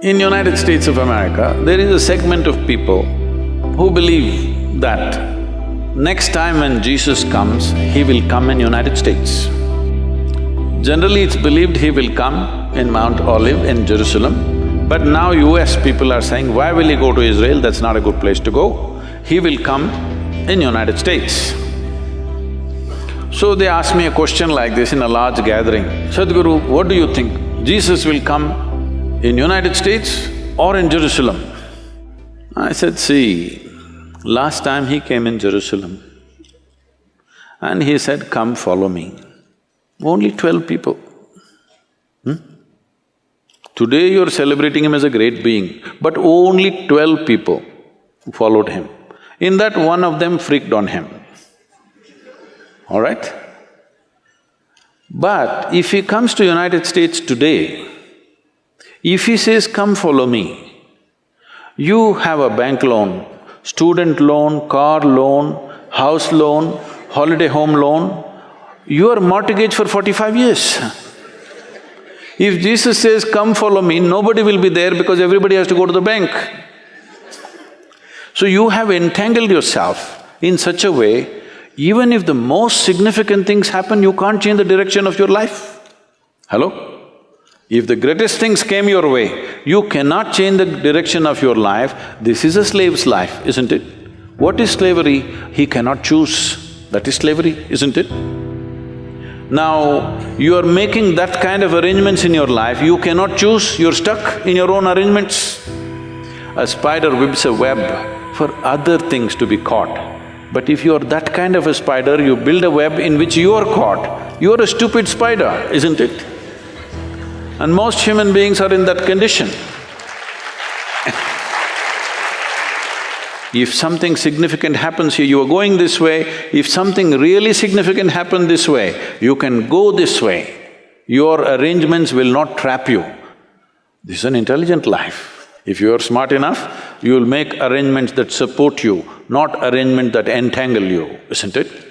In United States of America, there is a segment of people who believe that next time when Jesus comes, he will come in United States. Generally, it's believed he will come in Mount Olive in Jerusalem, but now US people are saying, why will he go to Israel? That's not a good place to go. He will come in United States. So they asked me a question like this in a large gathering, Sadhguru, what do you think? Jesus will come in United States or in Jerusalem? I said, see, last time he came in Jerusalem and he said, come follow me. Only twelve people. Hmm? Today you're celebrating him as a great being, but only twelve people followed him. In that, one of them freaked on him. All right? But if he comes to United States today, if he says, come follow me, you have a bank loan, student loan, car loan, house loan, holiday home loan, you are mortgaged for forty-five years. If Jesus says, come follow me, nobody will be there because everybody has to go to the bank. So you have entangled yourself in such a way, even if the most significant things happen, you can't change the direction of your life. Hello? If the greatest things came your way, you cannot change the direction of your life, this is a slave's life, isn't it? What is slavery? He cannot choose. That is slavery, isn't it? Now, you are making that kind of arrangements in your life, you cannot choose, you're stuck in your own arrangements. A spider weaves a web for other things to be caught. But if you're that kind of a spider, you build a web in which you are caught, you're a stupid spider, isn't it? And most human beings are in that condition. If something significant happens here, you are going this way, if something really significant happened this way, you can go this way. Your arrangements will not trap you. This is an intelligent life. If you are smart enough, you will make arrangements that support you, not arrangements that entangle you, isn't it?